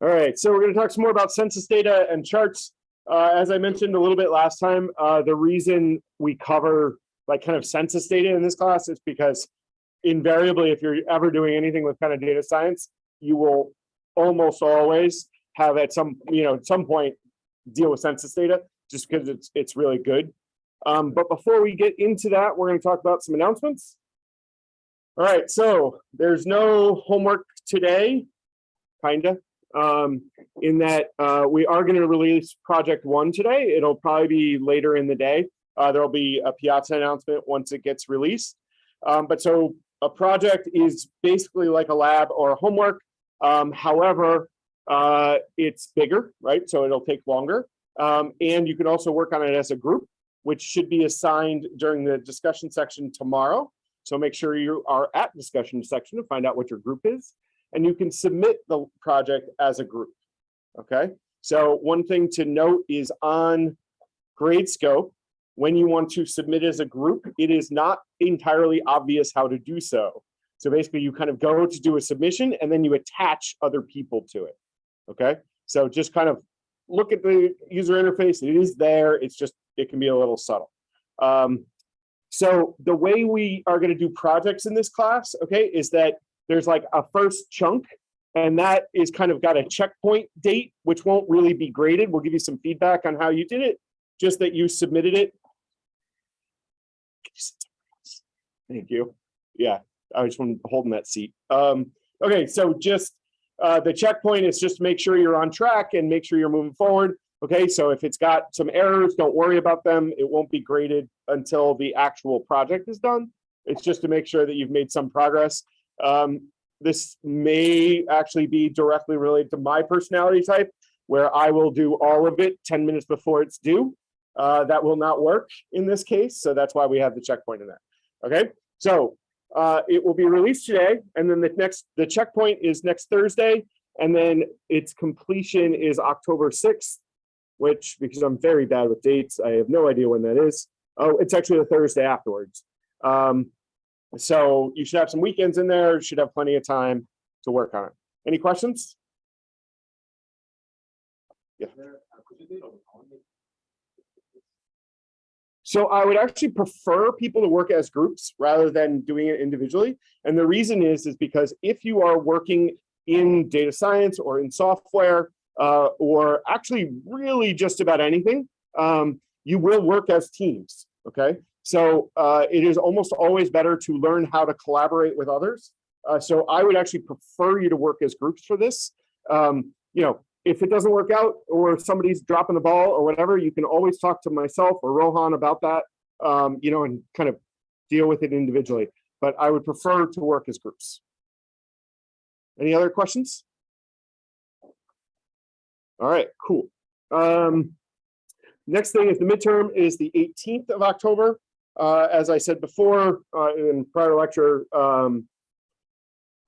All right, so we're going to talk some more about census data and charts. Uh, as I mentioned a little bit last time, uh, the reason we cover like kind of census data in this class is because invariably, if you're ever doing anything with kind of data science, you will almost always have at some, you know, at some point deal with census data just because it's it's really good. Um, but before we get into that, we're going to talk about some announcements. All right, so there's no homework today, kinda um, in that uh, we are going to release project one today. It'll probably be later in the day. Uh, there'll be a Piazza announcement once it gets released. Um, but so a project is basically like a lab or a homework. Um, however, uh, it's bigger, right? So it'll take longer. Um, and you can also work on it as a group, which should be assigned during the discussion section tomorrow. So make sure you are at discussion section to find out what your group is and you can submit the project as a group. Okay, so one thing to note is on Gradescope, when you want to submit as a group, it is not entirely obvious how to do so. So basically you kind of go to do a submission and then you attach other people to it. Okay, so just kind of look at the user interface. It is there. It's just, it can be a little subtle. Um, so the way we are going to do projects in this class, okay, is that there's like a first chunk and that is kind of got a checkpoint date, which won't really be graded. We'll give you some feedback on how you did it, just that you submitted it. Thank you. Yeah, I just want holding that seat. Um, okay, so just uh, the checkpoint is just to make sure you're on track and make sure you're moving forward. Okay, so if it's got some errors, don't worry about them. It won't be graded until the actual project is done. It's just to make sure that you've made some progress. Um, this may actually be directly related to my personality type, where I will do all of it 10 minutes before it's due. Uh, that will not work in this case, so that's why we have the checkpoint in there. Okay, so uh, it will be released today, and then the next the checkpoint is next Thursday, and then its completion is October 6th, which because I'm very bad with dates, I have no idea when that is. Oh, it's actually the Thursday afterwards. Um, so you should have some weekends in there, should have plenty of time to work on it. Any questions? Yeah. So I would actually prefer people to work as groups rather than doing it individually. And the reason is, is because if you are working in data science or in software, uh, or actually really just about anything, um, you will work as teams, okay? So uh, it is almost always better to learn how to collaborate with others. Uh, so I would actually prefer you to work as groups for this. Um, you know, if it doesn't work out or somebody's dropping the ball or whatever, you can always talk to myself or Rohan about that, um, you know, and kind of deal with it individually. But I would prefer to work as groups. Any other questions? All right, cool. Um, next thing is the midterm is the 18th of October. Uh, as I said before uh, in prior lecture, um,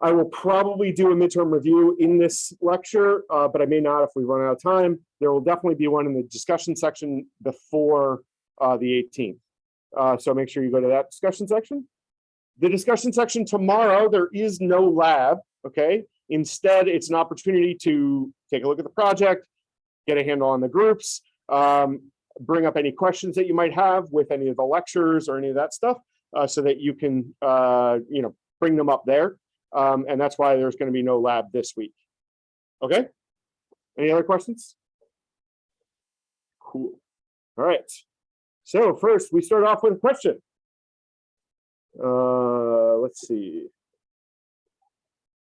I will probably do a midterm review in this lecture, uh, but I may not if we run out of time. There will definitely be one in the discussion section before uh, the 18th. Uh, so make sure you go to that discussion section. The discussion section tomorrow, there is no lab, okay? Instead, it's an opportunity to take a look at the project, get a handle on the groups, um, bring up any questions that you might have with any of the lectures or any of that stuff uh, so that you can, uh, you know, bring them up there. Um, and that's why there's going to be no lab this week. Okay. Any other questions? Cool. All right. So first, we start off with a question. Uh, let's see.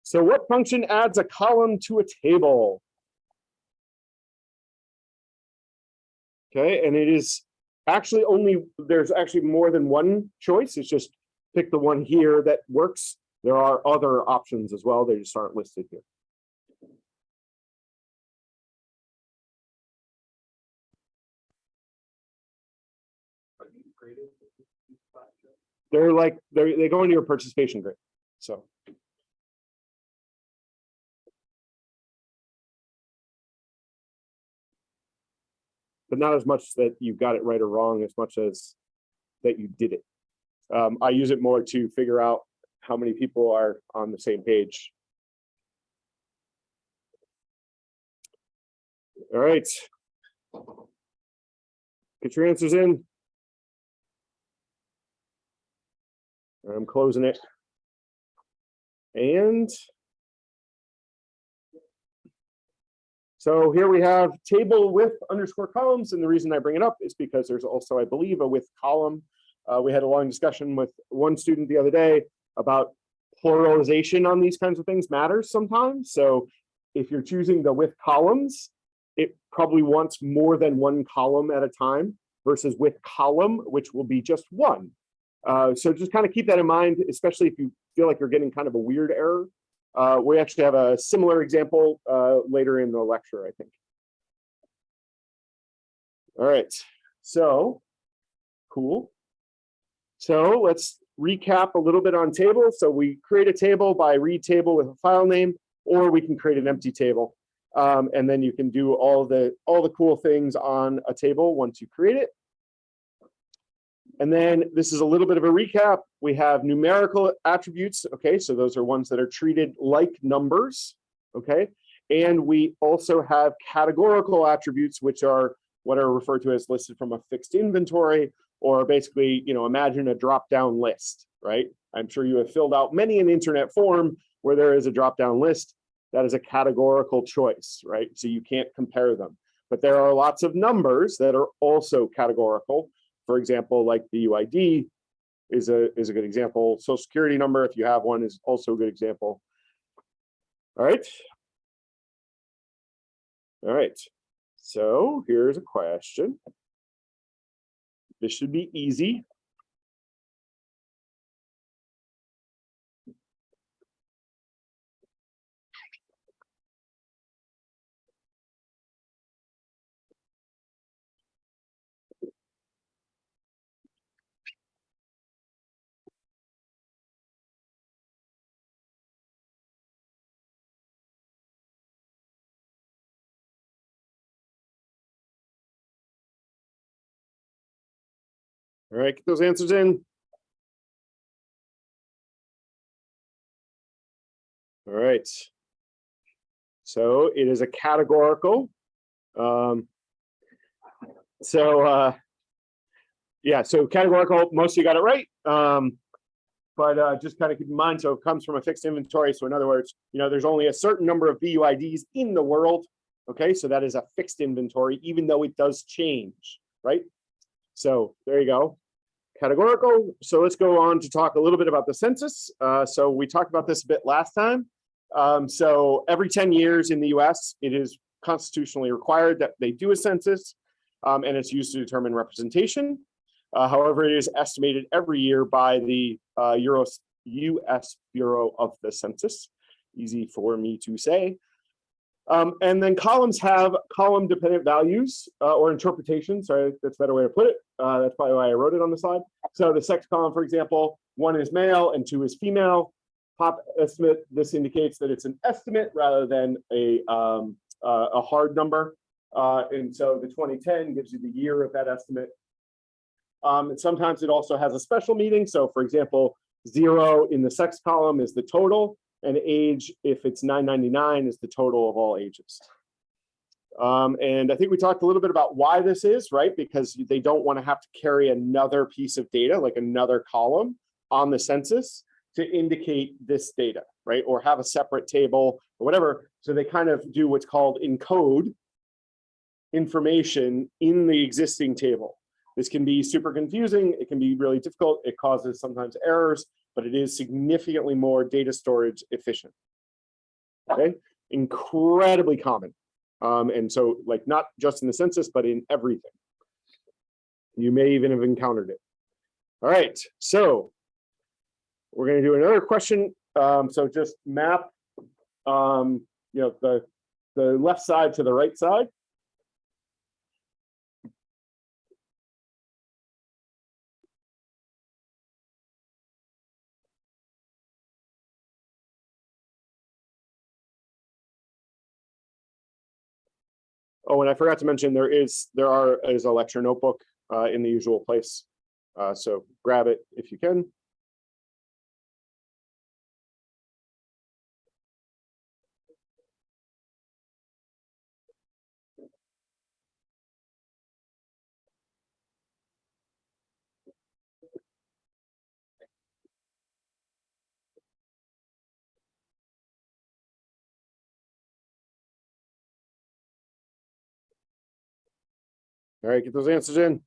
So what function adds a column to a table? Okay, and it is actually only, there's actually more than one choice. It's just pick the one here that works. There are other options as well. They just aren't listed here. They're like, they're, they go into your participation grade. So. But not as much that you got it right or wrong as much as that you did it. Um, I use it more to figure out how many people are on the same page. All right. Get your answers in. I'm closing it. And so here we have table with underscore columns. And the reason I bring it up is because there's also, I believe, a with column. Uh, we had a long discussion with one student the other day about pluralization on these kinds of things matters sometimes. So if you're choosing the with columns, it probably wants more than one column at a time versus with column, which will be just one. Uh, so just kind of keep that in mind, especially if you feel like you're getting kind of a weird error. Uh, we actually have a similar example uh, later in the lecture, I think. All right, so cool. So let's recap a little bit on tables. So we create a table by read table with a file name, or we can create an empty table. Um, and then you can do all the all the cool things on a table once you create it. And then this is a little bit of a recap. We have numerical attributes. Okay, so those are ones that are treated like numbers. Okay, and we also have categorical attributes, which are what are referred to as listed from a fixed inventory, or basically, you know, imagine a drop-down list, right? I'm sure you have filled out many an internet form where there is a drop-down list. That is a categorical choice, right? So you can't compare them. But there are lots of numbers that are also categorical. For example, like the UID is a, is a good example. Social security number, if you have one, is also a good example. All right. All right. So here's a question. This should be easy. All right, get those answers in. All right. So it is a categorical. Um, so uh, yeah, so categorical, most you got it right. Um, but uh, just kind of keep in mind, so it comes from a fixed inventory. So in other words, you know, there's only a certain number of BUIDs in the world. Okay, so that is a fixed inventory, even though it does change, right? So there you go categorical. So let's go on to talk a little bit about the census. Uh, so we talked about this a bit last time. Um, so every 10 years in the US, it is constitutionally required that they do a census um, and it's used to determine representation. Uh, however, it is estimated every year by the uh, Euros, US Bureau of the Census. Easy for me to say. Um, and then columns have column dependent values uh, or interpretations. Sorry, that's a better way to put it. Uh, that's probably why I wrote it on the slide. So the sex column, for example, one is male and two is female. Pop estimate, this indicates that it's an estimate rather than a, um, uh, a hard number. Uh, and so the 2010 gives you the year of that estimate. Um, and sometimes it also has a special meaning. So for example, zero in the sex column is the total and age, if it's 999, is the total of all ages. Um, and I think we talked a little bit about why this is, right? Because they don't want to have to carry another piece of data, like another column on the census to indicate this data, right? Or have a separate table or whatever. So they kind of do what's called encode information in the existing table. This can be super confusing. It can be really difficult. It causes sometimes errors but it is significantly more data storage efficient. Okay, incredibly common. Um, and so like not just in the census, but in everything. You may even have encountered it. All right, so we're going to do another question. Um, so just map, um, you know, the, the left side to the right side. Oh, and I forgot to mention there is there are is a lecture notebook uh, in the usual place. Uh, so grab it if you can. All right, get those answers in.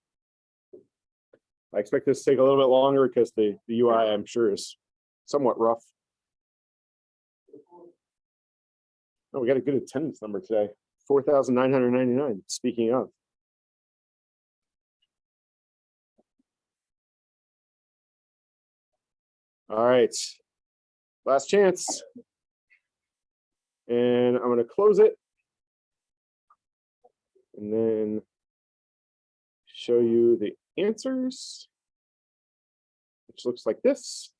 I expect this to take a little bit longer because the, the UI, I'm sure, is somewhat rough. Oh, we got a good attendance number today, four thousand nine hundred ninety-nine, speaking of. All right, last chance. And I'm gonna close it. And then show you the answers, which looks like this.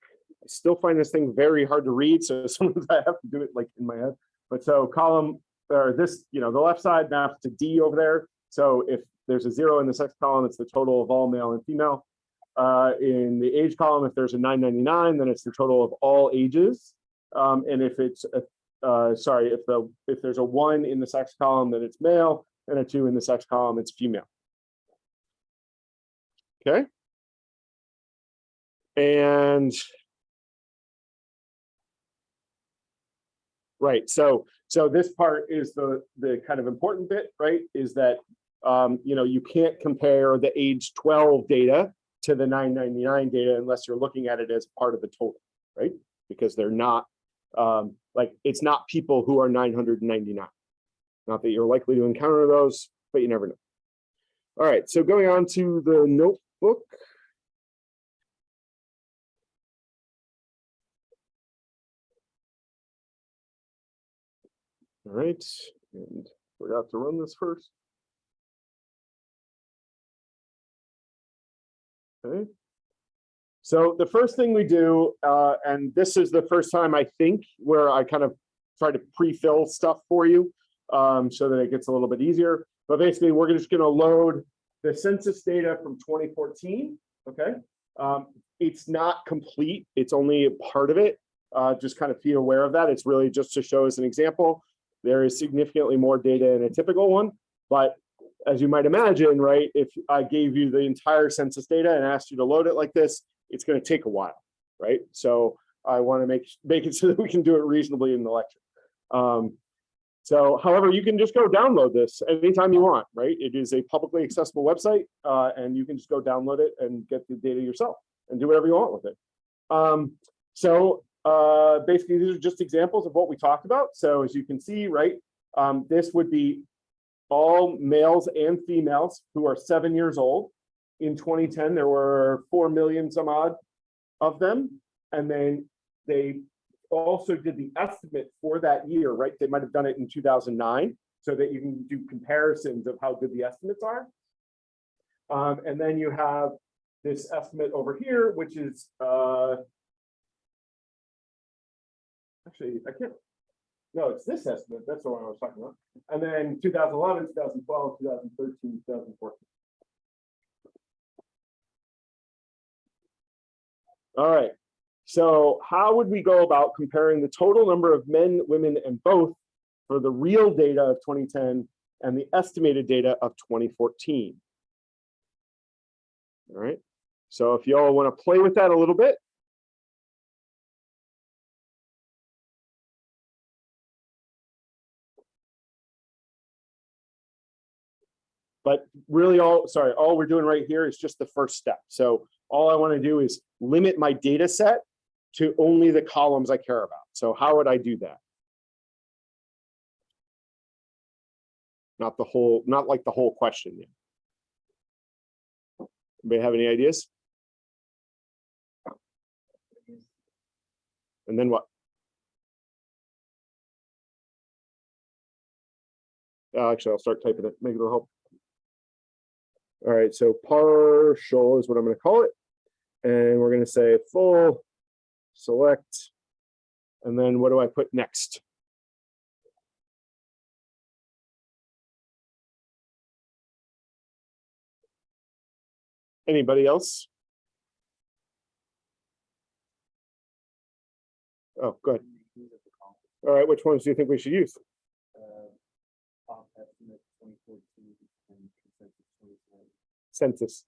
I still find this thing very hard to read, so sometimes I have to do it like in my head. But so column, or this, you know, the left side maps to D over there. So if there's a zero in the sex column, it's the total of all male and female. Uh, in the age column, if there's a 999, then it's the total of all ages. Um, and if it's, a, uh, sorry, if the if there's a one in the sex column, then it's male, and a two in the sex column, it's female. Okay. And right, so so this part is the the kind of important bit, right? Is that um, you know you can't compare the age 12 data to the 999 data unless you're looking at it as part of the total, right? Because they're not um, like it's not people who are 999. Not that you're likely to encounter those, but you never know. All right, so going on to the notebook. All right, and forgot to run this first. Okay. So the first thing we do, uh, and this is the first time I think where I kind of try to pre-fill stuff for you um, so that it gets a little bit easier. But basically, we're just going to load the census data from 2014. Okay. Um, it's not complete. It's only a part of it. Uh, just kind of be aware of that. It's really just to show as an example. There is significantly more data in a typical one, but as you might imagine, right, if I gave you the entire census data and asked you to load it like this, it's going to take a while, right? So I want to make make it so that we can do it reasonably in the lecture. Um, so, however, you can just go download this anytime you want, right? It is a publicly accessible website, uh, and you can just go download it and get the data yourself and do whatever you want with it. Um, so uh, basically, these are just examples of what we talked about. So as you can see, right, um, this would be all males and females who are seven years old. In 2010, there were 4 million some odd of them. And then they also did the estimate for that year, right? They might have done it in 2009 so that you can do comparisons of how good the estimates are. Um, and then you have this estimate over here, which is uh, actually, I can't, no, it's this estimate. That's the one I was talking about. And then 2011, 2012, 2013, 2014. All right. So how would we go about comparing the total number of men, women, and both for the real data of 2010 and the estimated data of 2014? All right. So if y'all want to play with that a little bit, But really all, sorry, all we're doing right here is just the first step. So all I want to do is limit my data set to only the columns I care about. So how would I do that? Not the whole, not like the whole question. Yet. Anybody have any ideas? And then what? Uh, actually, I'll start typing it. Maybe it'll help. All right, so partial is what I'm going to call it. And we're going to say full, select, and then what do I put next? Anybody else? Oh, good. All right, which ones do you think we should use? census.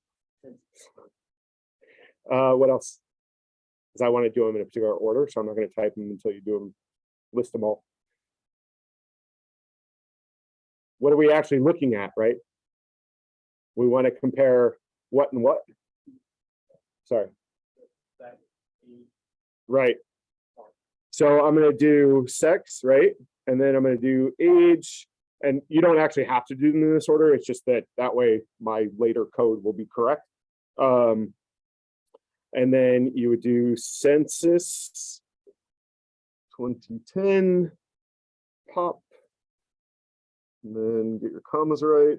Uh, what else? Because I want to do them in a particular order, so I'm not going to type them until you do them, list them all. What are we actually looking at, right? We want to compare what and what? Sorry. Right. So I'm gonna do sex, right? And then I'm gonna do age. And you don't actually have to do them in this order. It's just that that way my later code will be correct. Um, and then you would do census 2010 pop. And then get your commas right.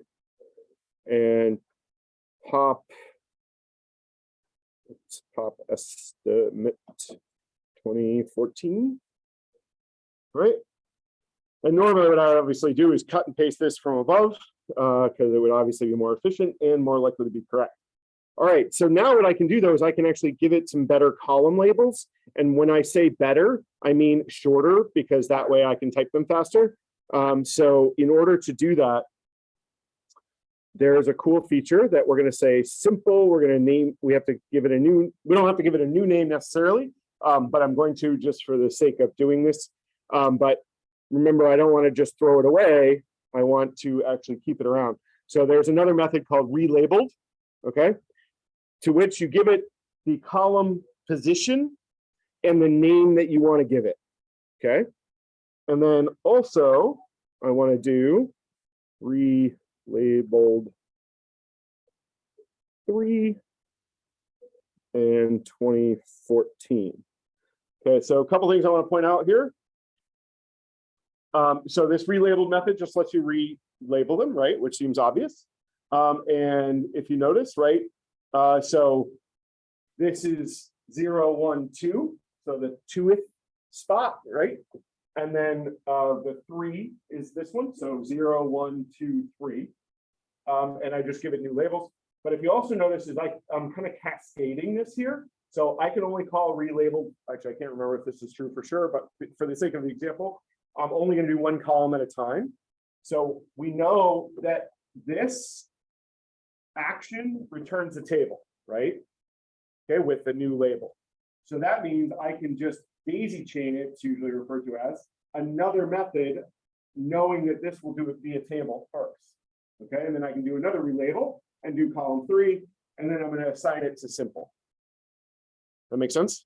And pop. Pop estimate 2014. Right? And normally what I obviously do is cut and paste this from above uh, because it would obviously be more efficient and more likely to be correct. All right, so now what I can do though is I can actually give it some better column labels. And when I say better, I mean shorter because that way I can type them faster. Um, so in order to do that, there's a cool feature that we're going to say simple. We're going to name, we have to give it a new, we don't have to give it a new name necessarily, um, but I'm going to just for the sake of doing this. Um, but remember, I don't want to just throw it away. I want to actually keep it around. So there's another method called relabeled, okay, to which you give it the column position and the name that you want to give it, okay? And then also I want to do relabeled three and 2014. Okay, so a couple things I want to point out here. Um, so this relabeled method just lets you relabel them, right? Which seems obvious. Um, and if you notice, right? Uh, so this is zero, one, two. So the twoth spot, right? And then uh, the three is this one. So zero, one, two, three. Um, and I just give it new labels. But if you also notice is like I'm kind of cascading this here. So I can only call relabeled. Actually, I can't remember if this is true for sure, but for the sake of the example, I'm only going to do one column at a time. So we know that this action returns a table, right? Okay, with the new label. So that means I can just daisy chain it, it's usually referred to as, another method, knowing that this will do it via table first. Okay, and then I can do another relabel and do column three, and then I'm going to assign it to simple. That makes sense?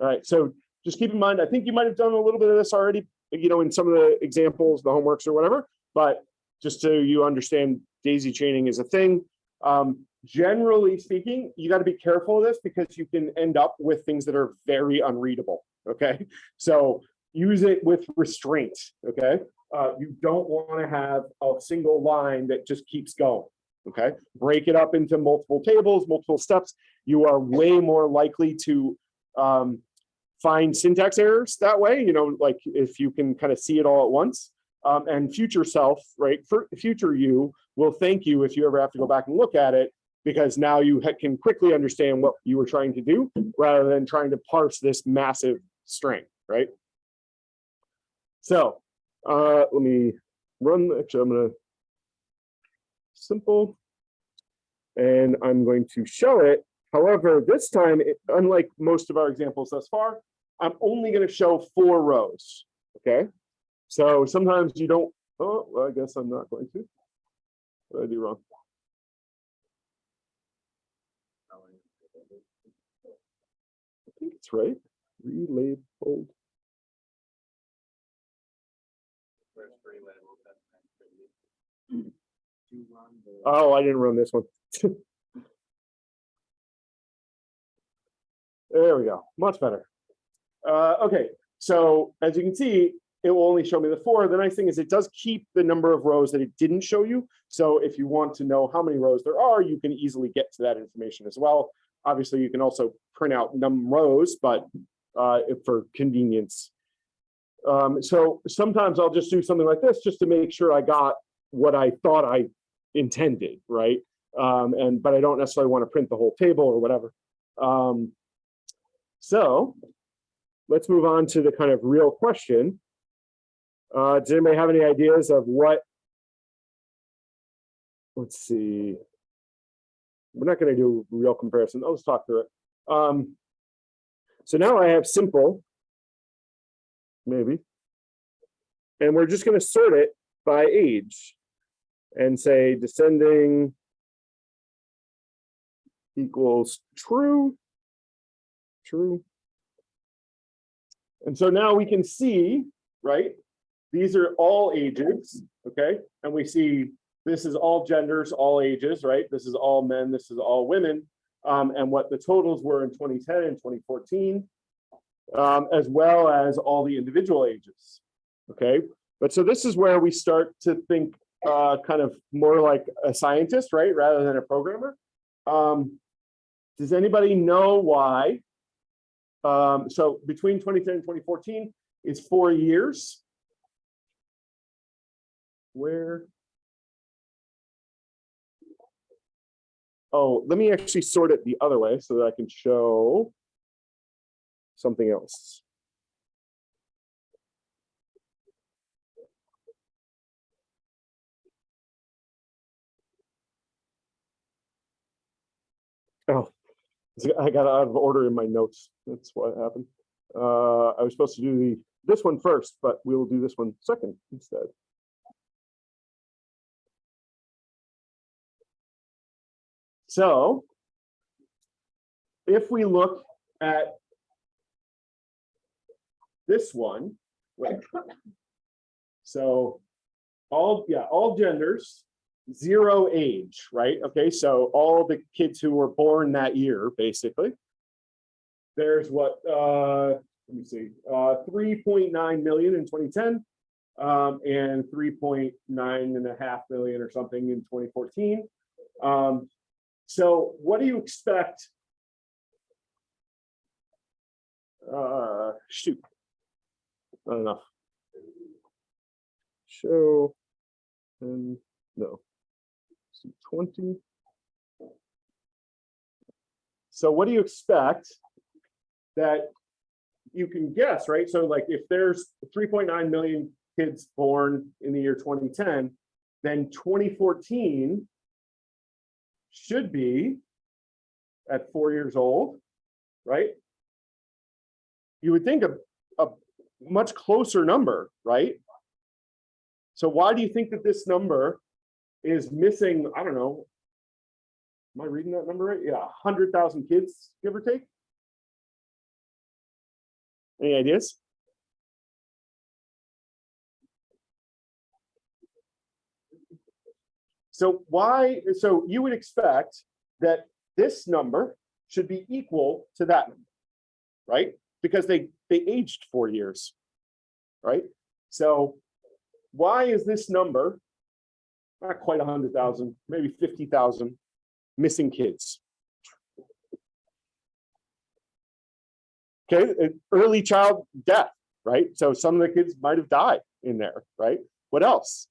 All right, so just keep in mind, I think you might have done a little bit of this already, you know, in some of the examples, the homeworks or whatever, but just so you understand daisy chaining is a thing. Um, generally speaking, you got to be careful of this because you can end up with things that are very unreadable. Okay, so use it with restraint. Okay, uh, you don't want to have a single line that just keeps going. Okay, break it up into multiple tables, multiple steps. You are way more likely to um, find syntax errors that way, you know, like if you can kind of see it all at once. Um, and future self, right, for future you will thank you if you ever have to go back and look at it, because now you can quickly understand what you were trying to do rather than trying to parse this massive string, right? So uh, let me run, actually I'm gonna simple, and I'm going to show it. However, this time, it, unlike most of our examples thus far, I'm only going to show four rows. Okay. So sometimes you don't, oh, well, I guess I'm not going to. What did I do wrong? I think it's right. Relabeled. Oh, I didn't run this one. there we go. Much better. Uh, okay, so as you can see, it will only show me the four. The nice thing is it does keep the number of rows that it didn't show you. So if you want to know how many rows there are, you can easily get to that information as well. Obviously, you can also print out num rows, but uh, for convenience. Um, so sometimes I'll just do something like this just to make sure I got what I thought I intended, right? Um, and but I don't necessarily want to print the whole table or whatever. Um, so let's move on to the kind of real question. Uh, does anybody have any ideas of what? Let's see. We're not going to do real comparison. Let's talk through it. Um, so now I have simple, maybe, and we're just going to sort it by age. and say descending equals true, true. And so now we can see, right? These are all ages, okay? And we see this is all genders, all ages, right? This is all men, this is all women. Um, and what the totals were in 2010 and 2014, um, as well as all the individual ages, okay? But so this is where we start to think uh, kind of more like a scientist, right? Rather than a programmer. Um, does anybody know why? Um, so between 2010 and 2014 is four years. Where? Oh, let me actually sort it the other way so that I can show something else. Oh, I got out of order in my notes. That's what happened. Uh, I was supposed to do the this one first, but we will do this one second instead. So if we look at this one, so all yeah, all genders, zero age, right? Okay, so all the kids who were born that year, basically. There's what uh let me see, uh 3.9 million in 2010 um, and 3.9 and a half million or something in 2014. Um, so what do you expect? Uh, shoot, not enough. Show, and no, 20. So what do you expect that you can guess, right? So like if there's 3.9 million kids born in the year 2010, then 2014 should be at four years old, right? You would think a, a much closer number, right? So why do you think that this number is missing, I don't know, am I reading that number right? Yeah, 100,000 kids, give or take? Any ideas? So why, so you would expect that this number should be equal to that number, right? Because they, they aged four years, right? So why is this number not quite 100,000, maybe 50,000 missing kids? Okay, uh, early child death, right? So some of the kids might have died in there, right? What else?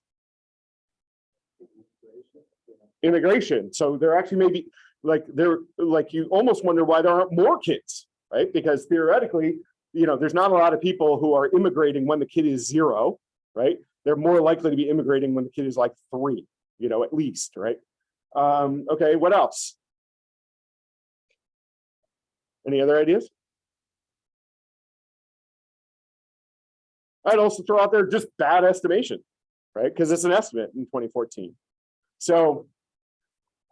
Immigration. So there actually may be like there like you almost wonder why there aren't more kids, right? Because theoretically, you know, there's not a lot of people who are immigrating when the kid is zero, right? They're more likely to be immigrating when the kid is like three, you know, at least, right? Um, okay, what else? Any other ideas? I'd also throw out there just bad estimation, right? Because it's an estimate in 2014. So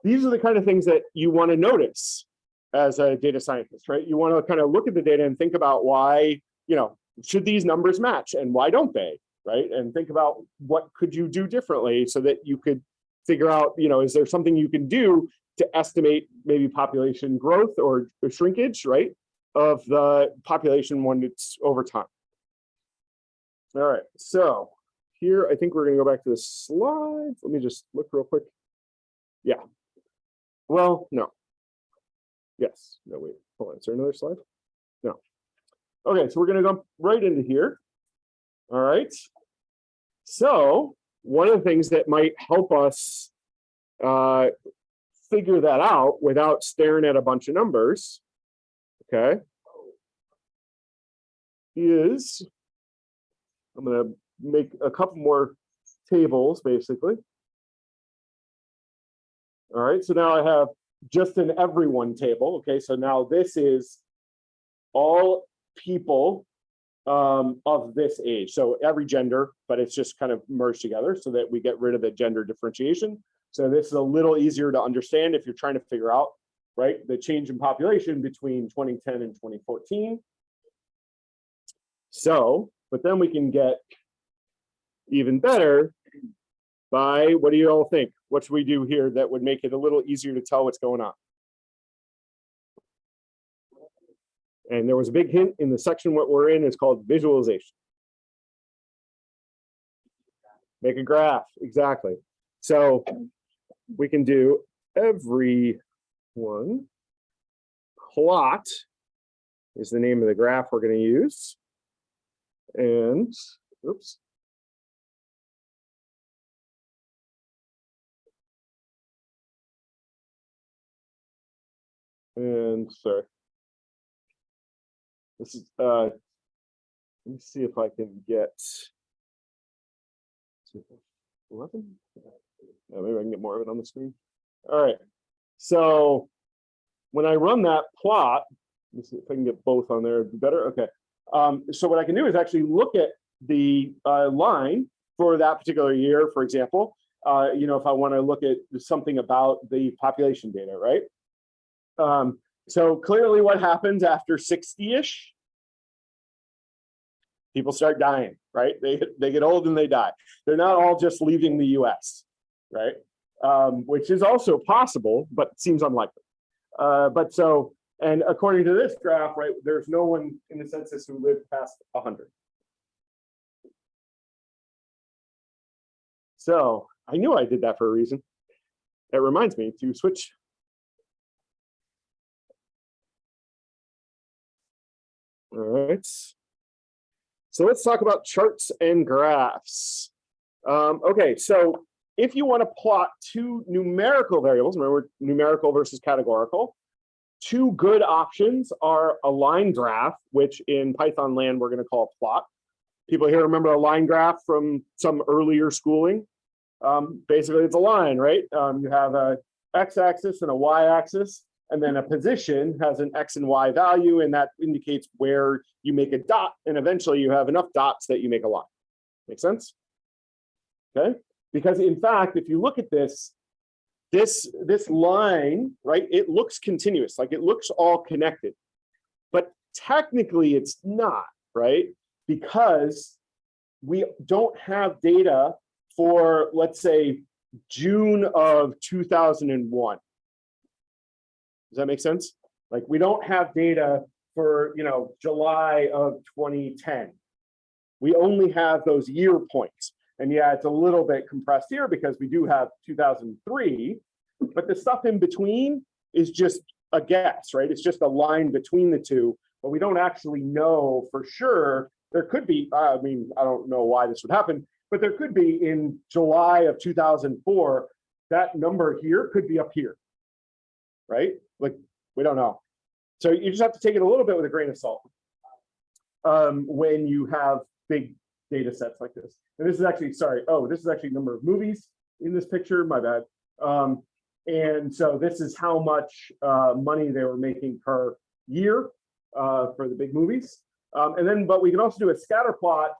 these are the kind of things that you want to notice as a data scientist, right? You want to kind of look at the data and think about why, you know, should these numbers match and why don't they, right? And think about what could you do differently so that you could figure out, you know, is there something you can do to estimate maybe population growth or shrinkage, right? Of the population when it's over time. All right, so here I think we're gonna go back to the slides. Let me just look real quick. Yeah, well, no. Yes, no, wait, hold on, is there another slide? No. Okay, so we're gonna jump right into here. All right. So one of the things that might help us uh, figure that out without staring at a bunch of numbers, okay, is I'm gonna make a couple more tables basically. All right, so now I have just an everyone table. Okay, so now this is all people um, of this age. So every gender, but it's just kind of merged together so that we get rid of the gender differentiation. So this is a little easier to understand if you're trying to figure out, right, the change in population between 2010 and 2014. So, but then we can get even better by, what do you all think? What should we do here that would make it a little easier to tell what's going on? And there was a big hint in the section what we're in is called visualization. Make a graph, exactly. So we can do every one. Plot is the name of the graph we're going to use. And, oops. And sorry. This is, uh, let me see if I can get 11. Yeah, maybe I can get more of it on the screen. All right. So when I run that plot, if I can get both on there, it'd be better. Okay. Um, so what I can do is actually look at the uh, line for that particular year, for example, uh, you know, if I want to look at something about the population data, right? Um, so clearly what happens after 60-ish? People start dying, right? They, they get old and they die. They're not all just leaving the US, right? Um, which is also possible, but seems unlikely. Uh, but so, and according to this graph, right, there's no one in the census who lived past 100. So I knew I did that for a reason. That reminds me to switch All right. So let's talk about charts and graphs. Um, okay, so if you want to plot two numerical variables, remember numerical versus categorical, two good options are a line graph, which in Python land we're going to call plot. People here remember a line graph from some earlier schooling. Um, basically, it's a line, right? Um, you have a x-axis and a y-axis. And then a position has an X and Y value, and that indicates where you make a dot. And eventually you have enough dots that you make a line. Make sense? Okay. Because in fact, if you look at this, this, this line, right, it looks continuous, like it looks all connected. But technically it's not, right? Because we don't have data for, let's say, June of 2001 does that make sense? Like we don't have data for, you know, July of 2010. We only have those year points. And yeah, it's a little bit compressed here because we do have 2003, but the stuff in between is just a guess, right? It's just a line between the two, but we don't actually know for sure. There could be, I mean, I don't know why this would happen, but there could be in July of 2004, that number here could be up here, right? Like, we don't know. So you just have to take it a little bit with a grain of salt um, when you have big data sets like this. And this is actually, sorry, oh, this is actually number of movies in this picture, my bad. Um, and so this is how much uh, money they were making per year uh, for the big movies. Um, and then, but we can also do a scatter plot.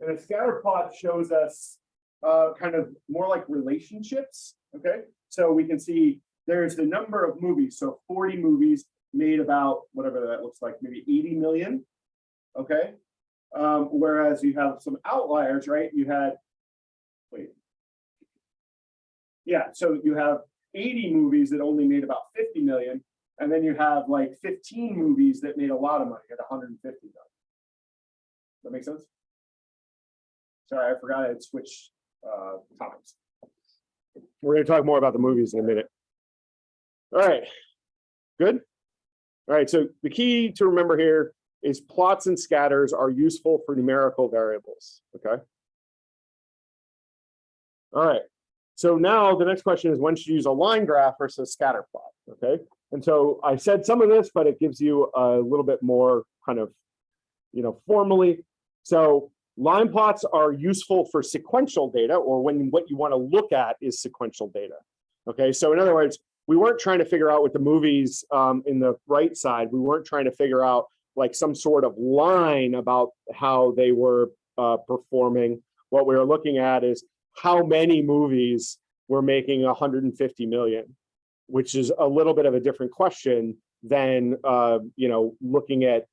And a scatter plot shows us uh, kind of more like relationships, okay? So we can see there's the number of movies. So 40 movies made about whatever that looks like, maybe 80 million. Okay. Um, whereas you have some outliers, right? You had, wait. Yeah, so you have 80 movies that only made about 50 million. And then you have like 15 movies that made a lot of money at 150 million. That makes sense? Sorry, I forgot I'd switch uh, topics. We're going to talk more about the movies in a minute. All right, good. All right, so the key to remember here is plots and scatters are useful for numerical variables, okay? All right, so now the next question is when should you use a line graph versus a scatter plot, okay? And so I said some of this, but it gives you a little bit more kind of, you know, formally. So line plots are useful for sequential data or when what you want to look at is sequential data. Okay, so in other words, we weren't trying to figure out with the movies um, in the right side, we weren't trying to figure out like some sort of line about how they were uh, performing. What we were looking at is how many movies were making 150 million, which is a little bit of a different question than uh, you know looking at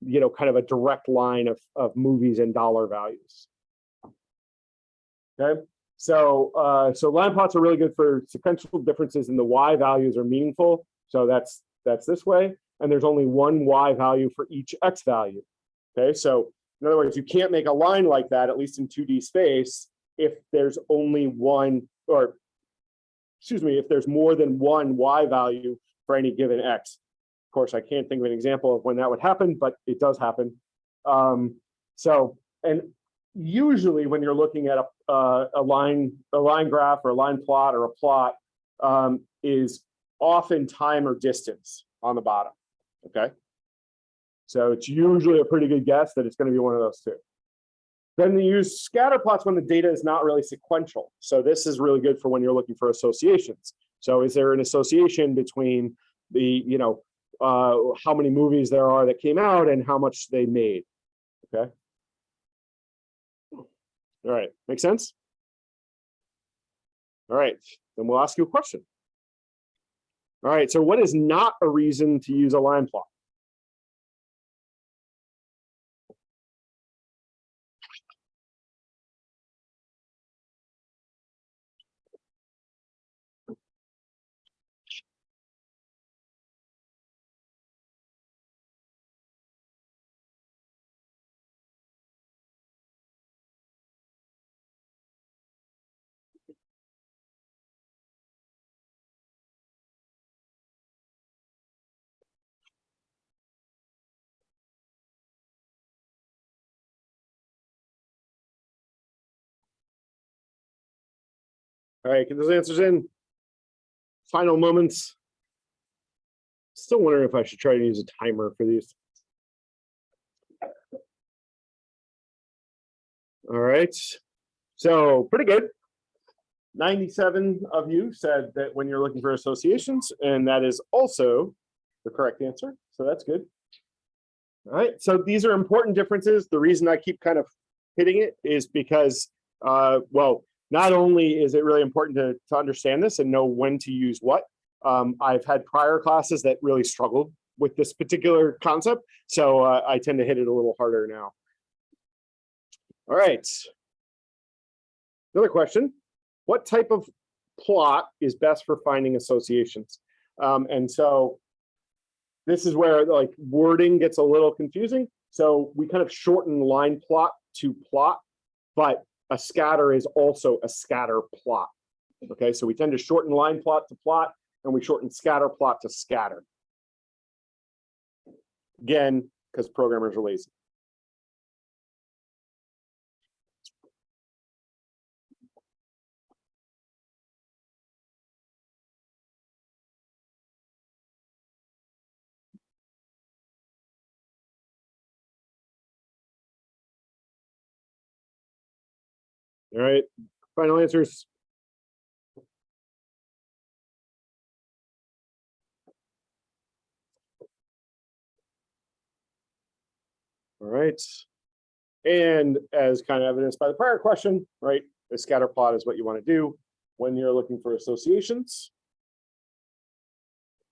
you know kind of a direct line of of movies and dollar values. Okay, so uh, so line plots are really good for sequential differences in the y values are meaningful. So that's that's this way, and there's only one y value for each x value. Okay, so in other words, you can't make a line like that, at least in 2D space, if there's only one, or excuse me, if there's more than one y value for any given x. Of course, I can't think of an example of when that would happen, but it does happen. Um, so, and usually when you're looking at a, uh, a line, a line graph or a line plot or a plot um, is often time or distance on the bottom, okay? So it's usually a pretty good guess that it's gonna be one of those two. Then they use scatter plots when the data is not really sequential. So this is really good for when you're looking for associations. So is there an association between the, you know, uh, how many movies there are that came out and how much they made, okay? All right, make sense? All right, then we'll ask you a question. All right, so what is not a reason to use a line plot? All right, get those answers in. Final moments. Still wondering if I should try to use a timer for these. All right, so pretty good. 97 of you said that when you're looking for associations, and that is also the correct answer. So that's good. All right, so these are important differences. The reason I keep kind of hitting it is because, uh, well, not only is it really important to, to understand this and know when to use what, um, I've had prior classes that really struggled with this particular concept, so uh, I tend to hit it a little harder now. All right. Another question, what type of plot is best for finding associations? Um, and so this is where like wording gets a little confusing. So we kind of shorten line plot to plot, but a scatter is also a scatter plot. Okay, so we tend to shorten line plot to plot, and we shorten scatter plot to scatter. Again, because programmers are lazy. All right, final answers. All right. And as kind of evidenced by the prior question, right, the scatter plot is what you want to do when you're looking for associations.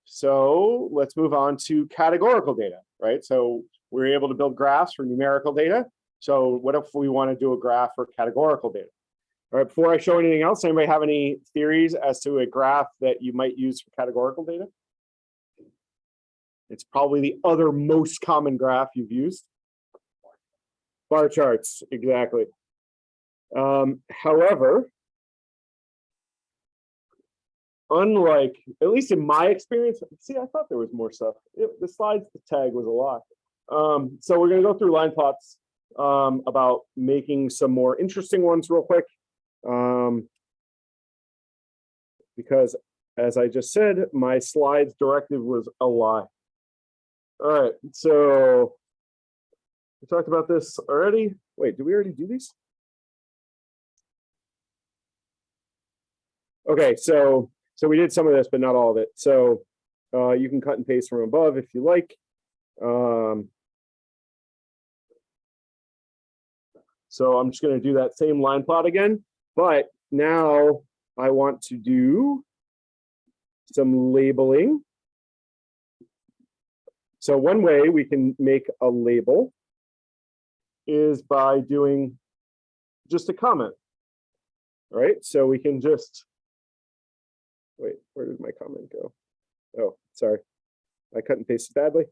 So let's move on to categorical data, right? So we're able to build graphs for numerical data. So what if we want to do a graph for categorical data? All right, before I show anything else, anybody have any theories as to a graph that you might use for categorical data? It's probably the other most common graph you've used. Bar charts, exactly. Um, however, unlike, at least in my experience, see, I thought there was more stuff. It, the slides tag was a lot. Um, so we're going to go through line plots um, about making some more interesting ones real quick. Um, because as I just said, my slides directive was a lie. All right, so we talked about this already. Wait, do we already do these? Okay, so so we did some of this, but not all of it. So uh, you can cut and paste from above if you like. Um, so I'm just going to do that same line plot again but now I want to do some labeling. So one way we can make a label is by doing just a comment. Right, so we can just, wait, where did my comment go? Oh, sorry, I cut and pasted badly.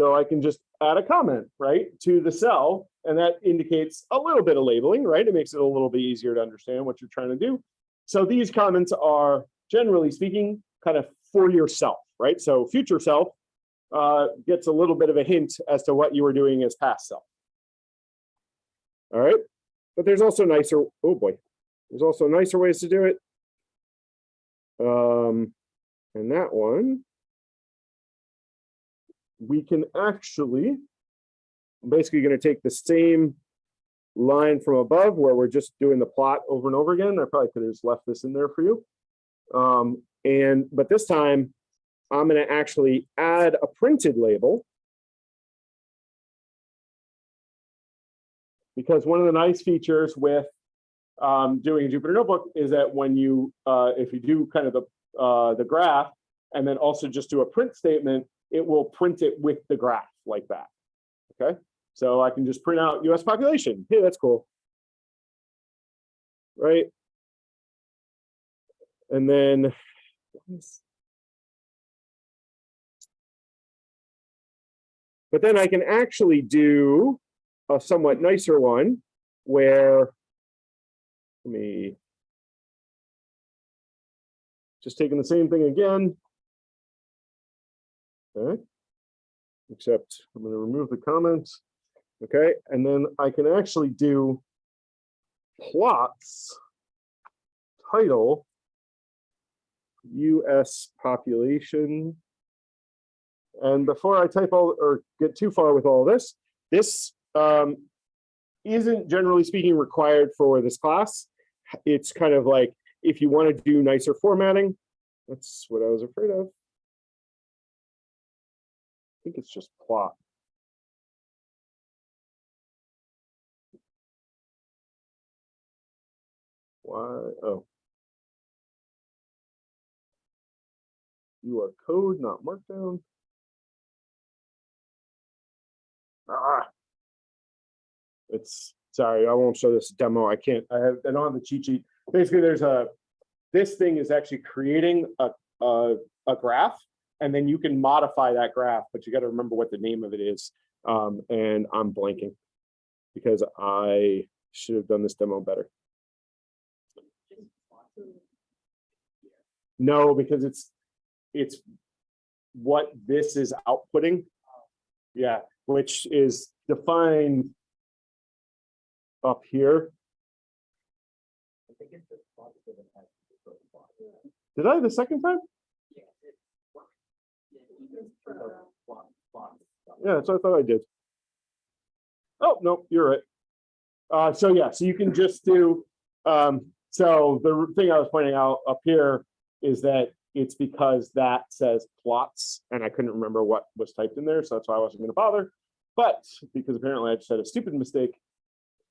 So I can just add a comment, right, to the cell, and that indicates a little bit of labeling, right? It makes it a little bit easier to understand what you're trying to do. So these comments are, generally speaking, kind of for yourself, right? So future self uh, gets a little bit of a hint as to what you were doing as past self. All right, but there's also nicer, oh boy, there's also nicer ways to do it. Um, and that one, we can actually, I'm basically going to take the same line from above where we're just doing the plot over and over again. I probably could have just left this in there for you. Um, and, but this time I'm going to actually add a printed label. Because one of the nice features with um, doing a Jupyter Notebook is that when you, uh, if you do kind of the, uh, the graph and then also just do a print statement, it will print it with the graph like that. Okay, so I can just print out US population. Hey, that's cool. Right. And then but then I can actually do a somewhat nicer one where let me just taking the same thing again, Okay. Except I'm going to remove the comments. Okay. And then I can actually do plots title US population. And before I type all or get too far with all this, this um, isn't generally speaking required for this class. It's kind of like if you want to do nicer formatting, that's what I was afraid of. Think it's just plot. Why? Oh. You are code, not markdown. Ah. It's sorry, I won't show this demo. I can't. I have I don't have the cheat sheet. Basically, there's a this thing is actually creating a a, a graph and then you can modify that graph, but you got to remember what the name of it is. Um, and I'm blanking because I should have done this demo better. No, because it's it's what this is outputting. Yeah, which is defined up here. Did I the second time? Yeah, what I thought I did. Oh, no, you're right. Uh, so yeah, so you can just do, um, so the thing I was pointing out up here is that it's because that says plots and I couldn't remember what was typed in there. So that's why I wasn't gonna bother. But because apparently I just had a stupid mistake,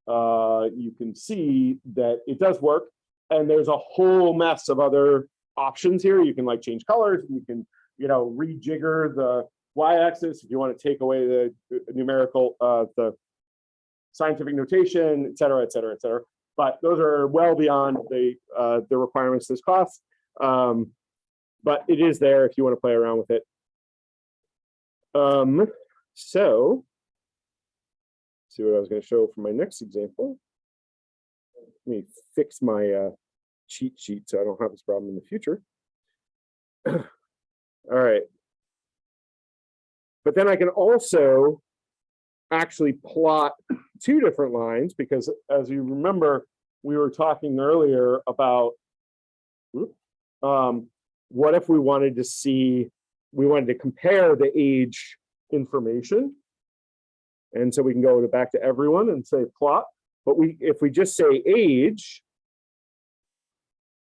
uh, you can see that it does work. And there's a whole mess of other options here. You can like change colors, you can you know, rejigger the y-axis if you want to take away the numerical, uh, the scientific notation, et cetera, et cetera, et cetera. But those are well beyond the uh, the requirements this class. Um, but it is there if you want to play around with it. Um, so, see what I was going to show for my next example. Let me fix my uh, cheat sheet so I don't have this problem in the future. All right. But then I can also actually plot two different lines because as you remember, we were talking earlier about um, what if we wanted to see, we wanted to compare the age information. And so we can go to back to everyone and say plot, but we if we just say age,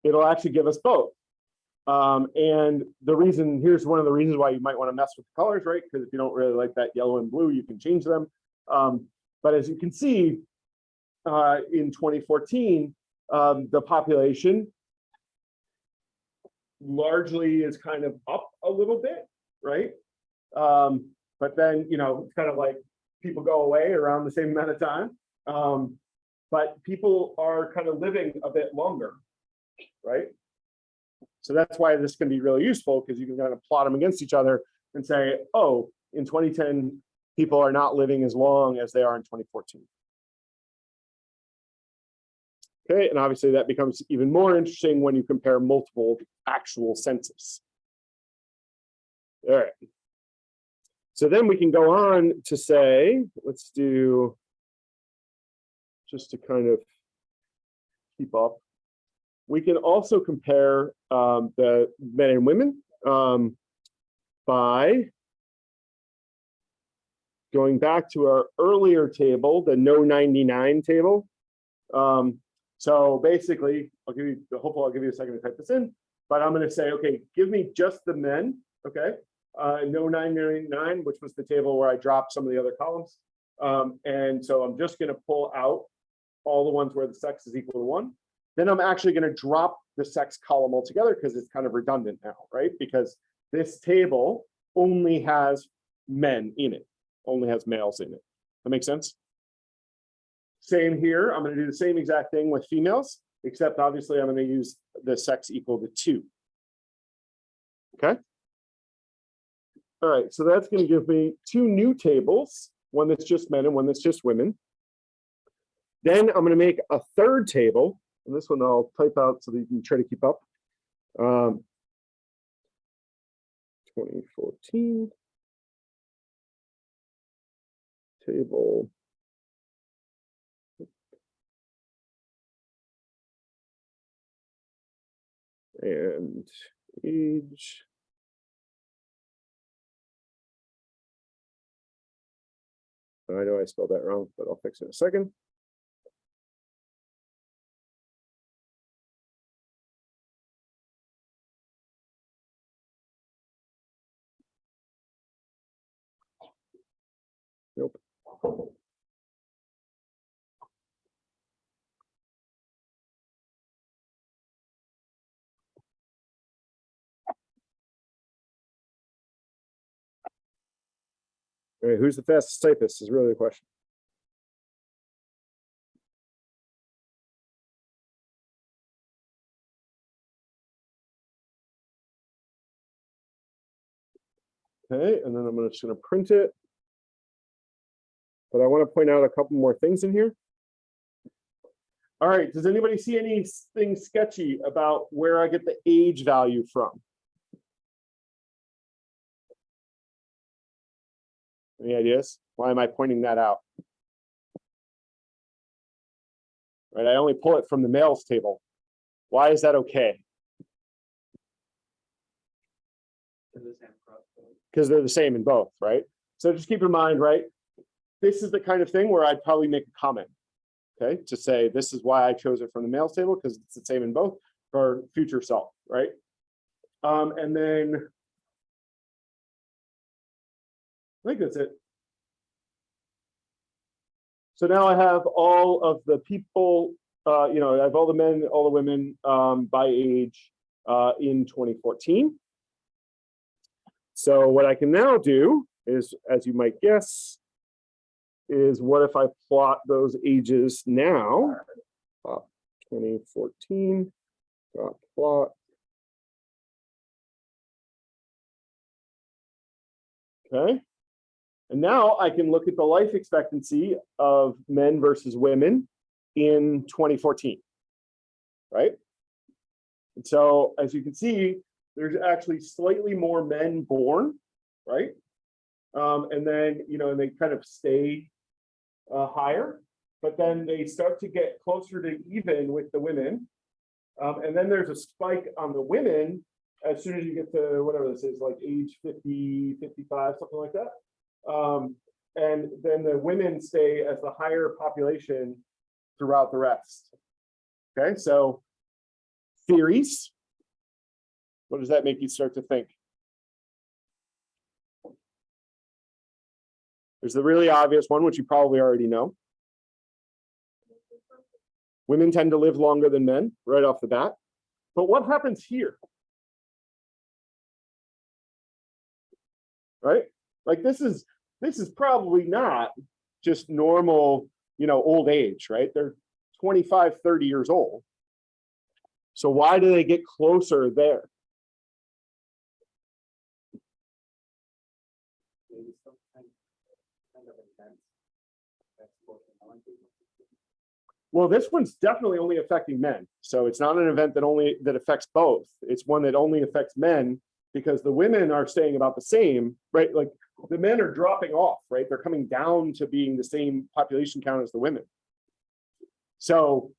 it'll actually give us both. Um, and the reason, here's one of the reasons why you might want to mess with the colors, right? Because if you don't really like that yellow and blue, you can change them. Um, but as you can see, uh, in 2014, um, the population largely is kind of up a little bit, right? Um, but then, you know, it's kind of like people go away around the same amount of time. Um, but people are kind of living a bit longer, right? So that's why this can be really useful because you can kind of plot them against each other and say, oh, in 2010, people are not living as long as they are in 2014. Okay, and obviously that becomes even more interesting when you compare multiple actual census. All right. So then we can go on to say, let's do, just to kind of keep up. We can also compare um, the men and women um, by going back to our earlier table, the no 99 table. Um, so basically, I'll give you, hopefully I'll give you a second to type this in, but I'm gonna say, okay, give me just the men, okay? Uh, no 999, which was the table where I dropped some of the other columns. Um, and so I'm just gonna pull out all the ones where the sex is equal to one. Then I'm actually gonna drop the sex column altogether because it's kind of redundant now, right? Because this table only has men in it, only has males in it. That makes sense? Same here, I'm gonna do the same exact thing with females, except obviously I'm gonna use the sex equal to two. Okay? All right, so that's gonna give me two new tables, one that's just men and one that's just women. Then I'm gonna make a third table, and this one I'll type out so that you can try to keep up. Um, 2014 table and age. I know I spelled that wrong, but I'll fix it in a second. All right, who's the fastest typist is really the question. Okay, and then I'm just gonna print it. But I want to point out a couple more things in here. All right, does anybody see anything sketchy about where I get the age value from? Any ideas? Why am I pointing that out? Right, I only pull it from the males table. Why is that okay? Because they're the same in both, right? So just keep in mind, right? This is the kind of thing where I'd probably make a comment. Okay, to say this is why I chose it from the males table because it's the same in both for future self, right? Um, and then I think that's it. So now I have all of the people, uh, you know, I have all the men, all the women um, by age uh, in 2014. So what I can now do is, as you might guess, is what if I plot those ages now? Uh, 2014, dot plot. Okay. And now I can look at the life expectancy of men versus women in 2014, right? And so as you can see, there's actually slightly more men born, right? Um, and then, you know, and they kind of stay uh, higher, but then they start to get closer to even with the women. Um, and then there's a spike on the women as soon as you get to whatever this is, like age 50, 55, something like that. Um, and then the women stay as the higher population throughout the rest. Okay, so theories. What does that make you start to think? There's the really obvious one, which you probably already know. Women tend to live longer than men right off the bat. But what happens here? Right? Like this is this is probably not just normal, you know, old age, right? They're 25, 30 years old. So why do they get closer there? maybe some kind kind of event that's working on people. Well, this one's definitely only affecting men. So it's not an event that only that affects both. It's one that only affects men because the women are staying about the same, right? Like the men are dropping off, right? They're coming down to being the same population count as the women. So,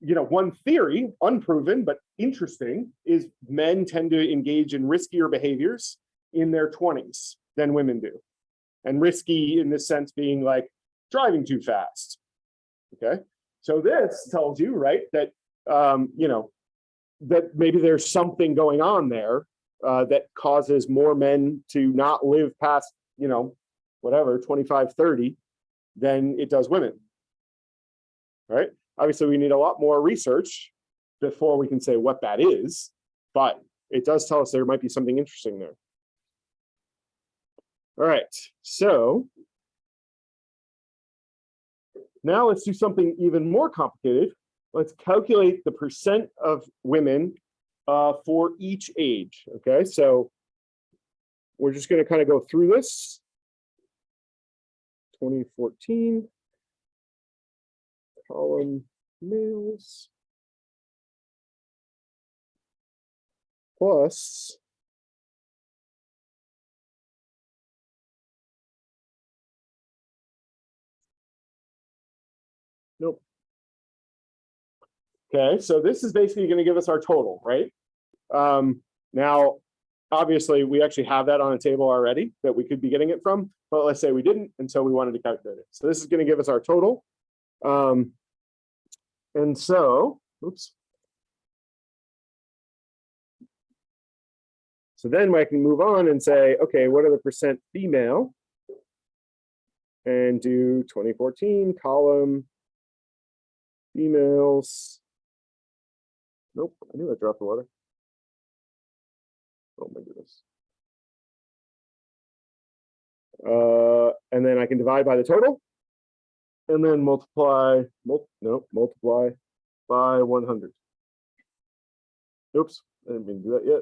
you know, one theory, unproven but interesting, is men tend to engage in riskier behaviors in their 20s than women do. And risky in this sense being like driving too fast. Okay. So this tells you, right, that, um, you know, that maybe there's something going on there uh, that causes more men to not live past, you know, whatever, 25, 30 than it does women. Right? Obviously, we need a lot more research before we can say what that is, but it does tell us there might be something interesting there. All right, so now let's do something even more complicated. Let's calculate the percent of women uh, for each age. Okay, so we're just going to kind of go through this. 2014 column males plus Okay, so this is basically going to give us our total, right? Um, now, obviously, we actually have that on a table already that we could be getting it from, but let's say we didn't, and so we wanted to calculate it. So this is going to give us our total. Um, and so, oops. So then I can move on and say, okay, what are the percent female? And do 2014 column females. Nope, I knew I dropped the water. Oh my goodness. Uh, and then I can divide by the total. And then multiply, mul no, multiply by 100. Oops, I didn't mean to do that yet.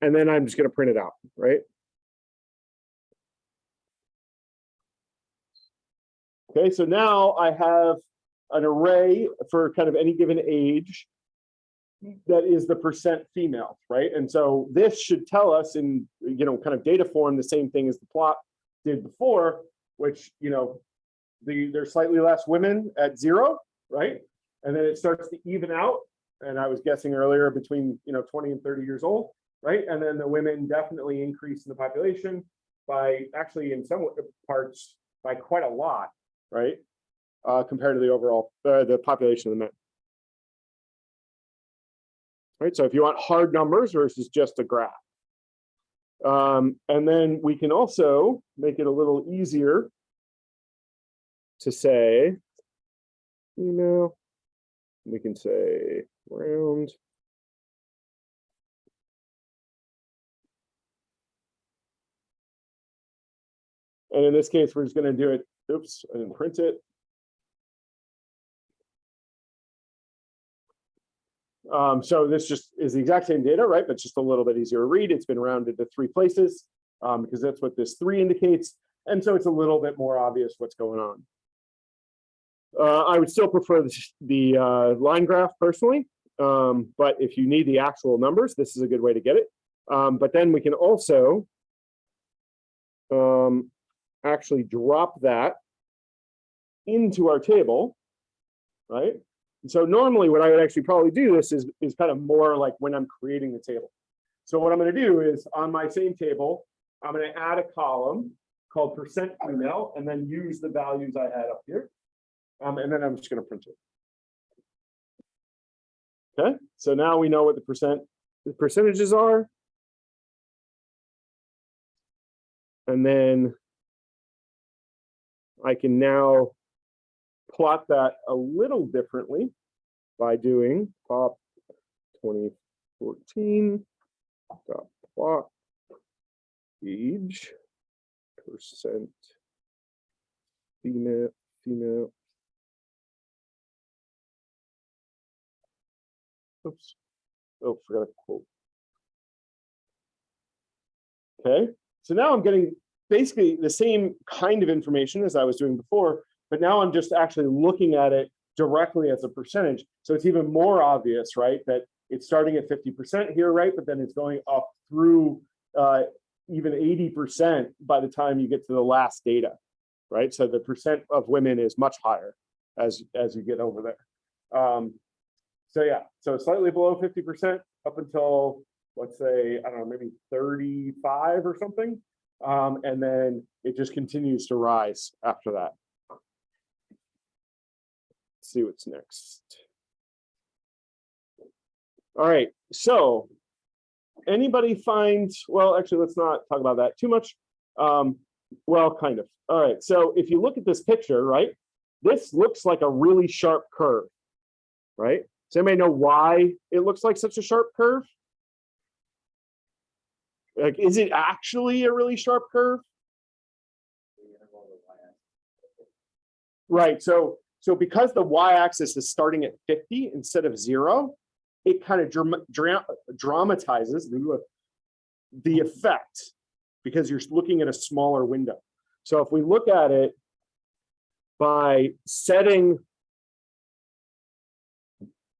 And then I'm just going to print it out, right? Okay, so now I have an array for kind of any given age that is the percent female, right? And so this should tell us in, you know, kind of data form, the same thing as the plot did before, which, you know, the there's slightly less women at zero, right? And then it starts to even out. And I was guessing earlier between, you know, 20 and 30 years old, right? And then the women definitely increase in the population by actually in some parts by quite a lot, right? uh, compared to the overall, uh, the population of the men. Right, so if you want hard numbers versus just a graph. Um, and then we can also make it a little easier to say, you know, we can say round. And in this case, we're just going to do it. Oops, I didn't print it. Um, so this just is the exact same data, right? But just a little bit easier to read. It's been rounded to three places um, because that's what this three indicates. And so it's a little bit more obvious what's going on. Uh, I would still prefer the, the uh, line graph personally, um, but if you need the actual numbers, this is a good way to get it. Um, but then we can also um, actually drop that into our table, right? So normally what I would actually probably do this is, is kind of more like when I'm creating the table. So what I'm going to do is on my same table, I'm going to add a column called percent female and then use the values I had up here. Um, and then I'm just going to print it. Okay, so now we know what the percent the percentages are. And then I can now plot that a little differently by doing pop 2014 dot plot age percent female female. Oops. Oh forgot a quote. Okay so now i'm getting basically the same kind of information as i was doing before but now i'm just actually looking at it directly as a percentage so it's even more obvious right that it's starting at 50% here right but then it's going up through uh, even 80% by the time you get to the last data, right? So the percent of women is much higher as, as you get over there. Um, so yeah, so slightly below 50% up until, let's say, I don't know, maybe 35 or something. Um, and then it just continues to rise after that. Let's see what's next. All right, so anybody find, well, actually, let's not talk about that too much. Um, well, kind of. All right, so if you look at this picture, right, this looks like a really sharp curve, right? Does anybody know why it looks like such a sharp curve? Like, is it actually a really sharp curve? the interval of y-axis. Right, so, so because the y-axis is starting at 50 instead of zero, it kind of dram dra dramatizes the, the effect because you're looking at a smaller window. So if we look at it by setting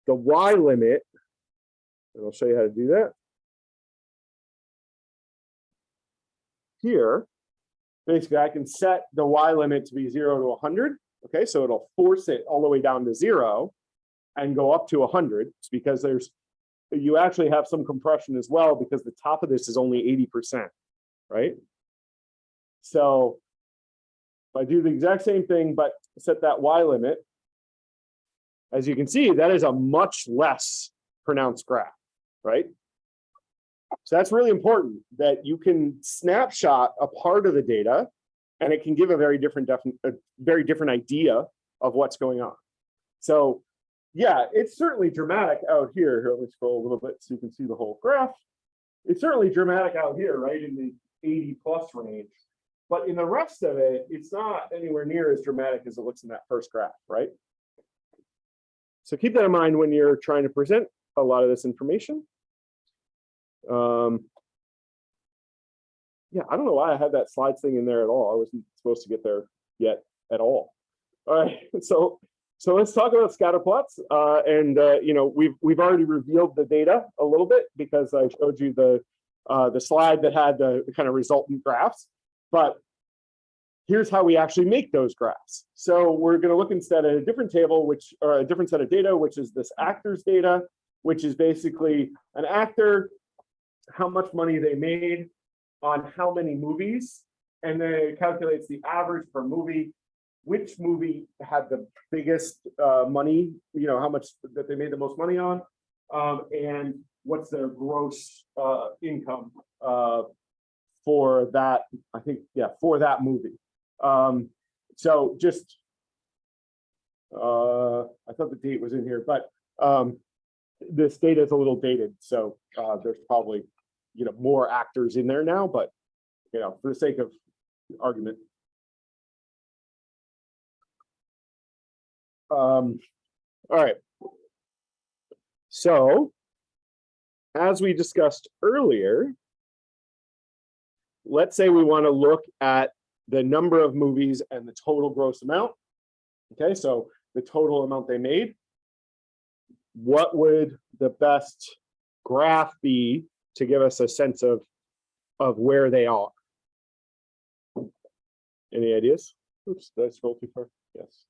the y limit, and I'll show you how to do that. Here, basically I can set the y limit to be zero to 100. Okay, so it'll force it all the way down to zero and go up to 100 it's because there's you actually have some compression as well because the top of this is only 80%, right? So if I do the exact same thing, but set that Y limit, as you can see, that is a much less pronounced graph, right? So that's really important that you can snapshot a part of the data and it can give a very different, a very different idea of what's going on. So yeah, it's certainly dramatic out here. Here, let me scroll a little bit so you can see the whole graph. It's certainly dramatic out here, right, in the 80 plus range. But in the rest of it, it's not anywhere near as dramatic as it looks in that first graph, right? So keep that in mind when you're trying to present a lot of this information. Um, yeah, I don't know why I had that slides thing in there at all. I wasn't supposed to get there yet at all. All right, so so let's talk about scatter plots. Uh, and uh, you know, we've we've already revealed the data a little bit because I showed you the uh, the slide that had the kind of resultant graphs. But here's how we actually make those graphs. So we're going to look instead at a different table, which or a different set of data, which is this actors data, which is basically an actor, how much money they made on how many movies, and then it calculates the average per movie which movie had the biggest uh, money, you know, how much that they made the most money on, um, and what's their gross uh, income uh, for that, I think, yeah, for that movie. Um, so just, uh, I thought the date was in here, but um, this data is a little dated, so uh, there's probably, you know, more actors in there now, but, you know, for the sake of argument, Um, all right. So, as we discussed earlier, let's say we want to look at the number of movies and the total gross amount. Okay, so the total amount they made. What would the best graph be to give us a sense of, of where they are? Any ideas? Oops, did I scroll too far? Yes.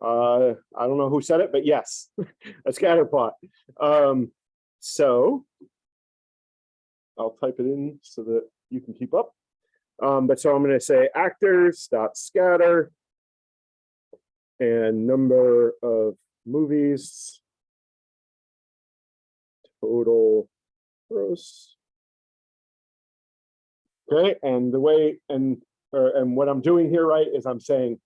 Uh, I don't know who said it, but yes, a scatter plot. Um, so I'll type it in so that you can keep up. Um, but so I'm going to say actors dot scatter and number of movies total gross. Okay, and the way, and, or, and what I'm doing here, right, is I'm saying,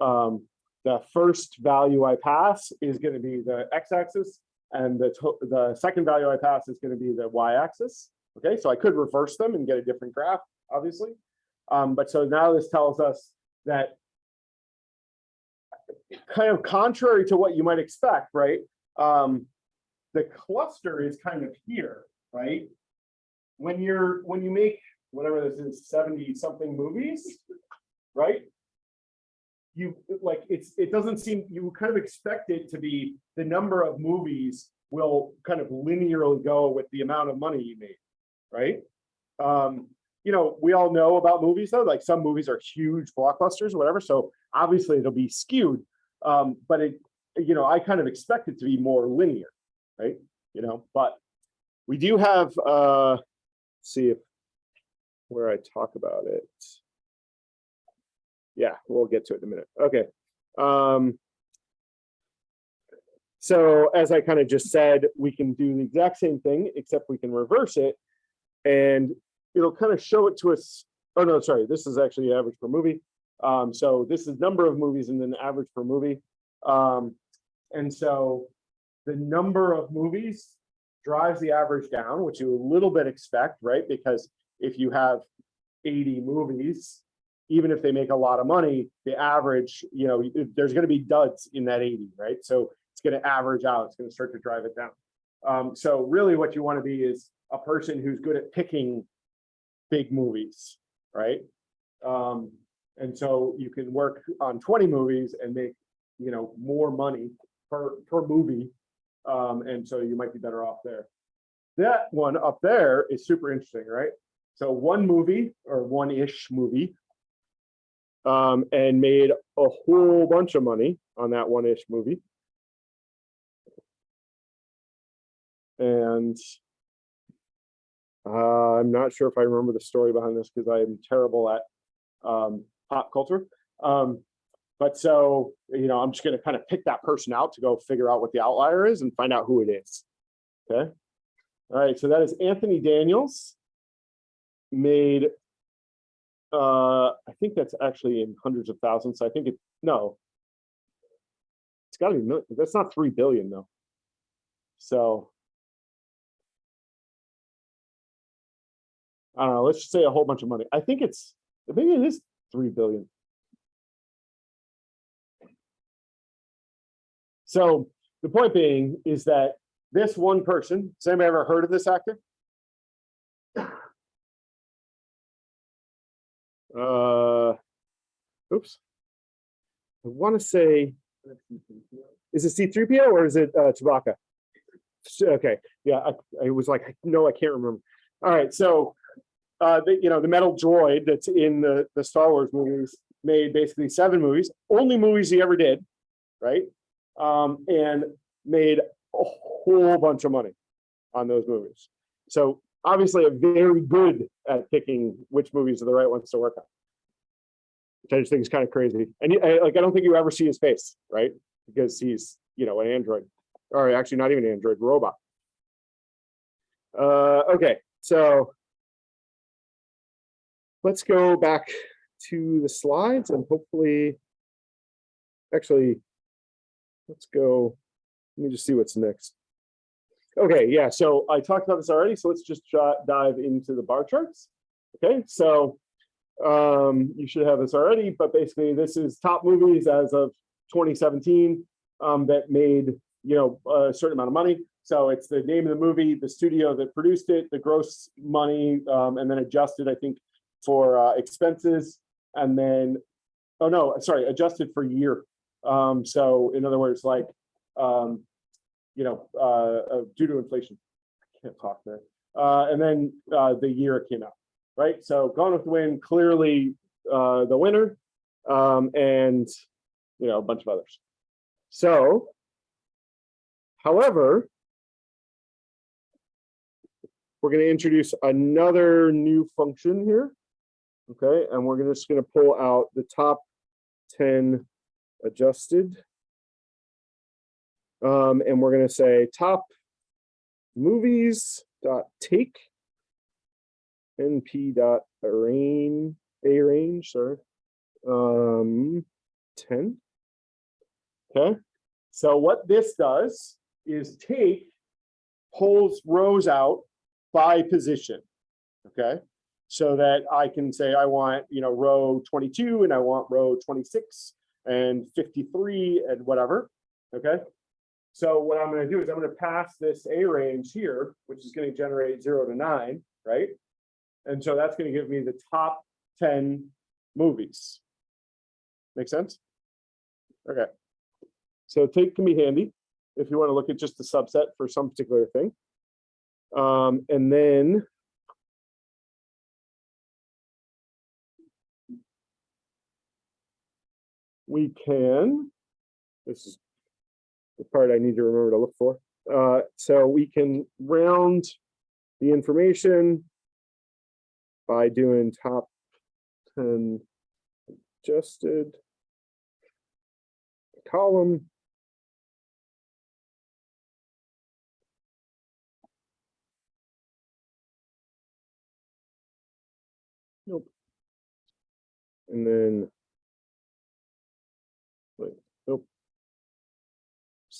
um, the first value I pass is gonna be the x-axis, and the, to- the second value I pass is gonna be the y-axis. Okay, so I could reverse them and get a different graph, obviously. Um, but so now this tells us that kind of contrary to what you might expect, right? Um, the cluster is kind of here, right? When you're, when you make, whatever this is, seventy something movies, right? You, like, it's, it doesn't seem, you kind of expect it to be, the number of movies will kind of linearly go with the amount of money you made, right? Um, you know, we all know about movies though, like some movies are huge blockbusters or whatever, so obviously it'll be skewed. Um, but it, you know, I kind of expect it to be more linear, right? You know, but we do have, uh, see if where I talk about it. Yeah, we'll get to it in a minute. Okay. Um, so as I kind of just said, we can do the exact same thing, except we can reverse it. And it'll kind of show it to us. Oh, no, sorry, this is actually average per movie. Um, so this is number of movies and then average per movie. Um, and so the number of movies drives the average down, which you a little bit expect, right? Because if you have 80 movies, even if they make a lot of money, the average, you know, there's going to be duds in that 80, right? So it's going to average out. It's going to start to drive it down. Um, so really what you want to be is a person who's good at picking big movies, right? Um, and so you can work on 20 movies and make, you know, more money per, per movie. Um, and so you might be better off there. That one up there is super interesting, right? So one movie or one-ish movie um, and made a whole bunch of money on that one-ish movie. And uh, I'm not sure if I remember the story behind this because I am terrible at um, pop culture. Um, but so, you know, I'm just going to kind of pick that person out to go figure out what the outlier is and find out who it is. Okay. All right. So that is Anthony Daniels made, uh, I think that's actually in hundreds of thousands. I think it, no, it's gotta be, million. that's not 3 billion though. So. I don't know, let's just say a whole bunch of money. I think it's, maybe it is 3 billion. So the point being is that this one person, has anybody ever heard of this actor? Uh, oops. I want to say, is it C3PO or is it uh, Chewbacca? Okay, yeah, I, I was like, no, I can't remember. All right, so, uh, the, you know, the metal droid that's in the, the Star Wars movies made basically seven movies, only movies he ever did, right? Um, and made a whole bunch of money on those movies. So obviously a very good at picking which movies are the right ones to work on. Which I just think is kind of crazy. And I- like, I don't think you ever see his face, right? Because he's, you know, an android, or actually not even an android, robot. Uh, okay, so let's go back to the slides and hopefully, actually, let's go, let me just see what's next. Okay, yeah, so I talked about this already, so let's just dive into the bar charts. Okay, so um, you should have this already, but basically this is top movies as of 2017 um, that made, you know, a certain amount of money. So it's the name of the movie, the studio that produced it, the gross money, um, and then adjusted, I think, for uh, expenses, and then, oh no, sorry, adjusted for year. Um, so in other words, like, um, you know, uh, uh, due to inflation. I can't talk there. Uh, and then uh, the year it came out, right? So Gone with the Wind, clearly uh, the winner, um, and you know a bunch of others. So, however, we're going to introduce another new function here. Okay, and we're just going to pull out the top 10 adjusted. Um, and we're gonna say top movies dot take np dot arrange a range sorry. Um 10 okay so what this does is take pulls rows out by position okay? So that i can say i want you know row 22 and i want row 26 and 53 and whatever okay so what I'm gonna do is I'm gonna pass this A range here, which is gonna generate zero to nine, right? And so that's gonna give me the top ten movies. Make sense? Okay. So take can be handy if you want to look at just the subset for some particular thing. Um, and then we can, this is the part I need to remember to look for. Uh, so we can round the information by doing top 10 adjusted column. Nope. And then wait, nope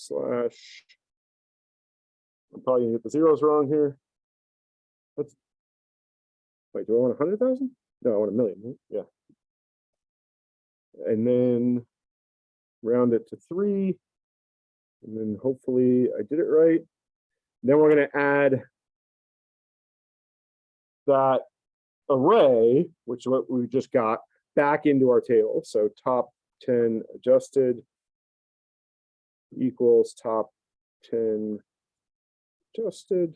slash. I'm probably gonna get the zeros wrong here. Let's. Wait, do I want a hundred thousand? No, I want a million, yeah. And then round it to three. And then hopefully I did it right. Then we're gonna add that array, which is what we just got, back into our table. So top ten adjusted equals top 10 adjusted.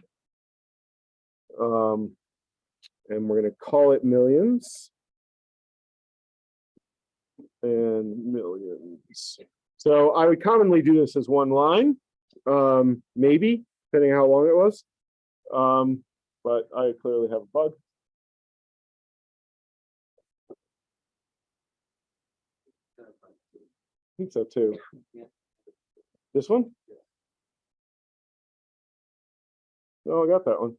Um, and we're going to call it millions. And millions. So I would commonly do this as one line, um, maybe, depending how long it was. Um, but I clearly have a bug. I think so too. Yeah. This one? No, I got that one.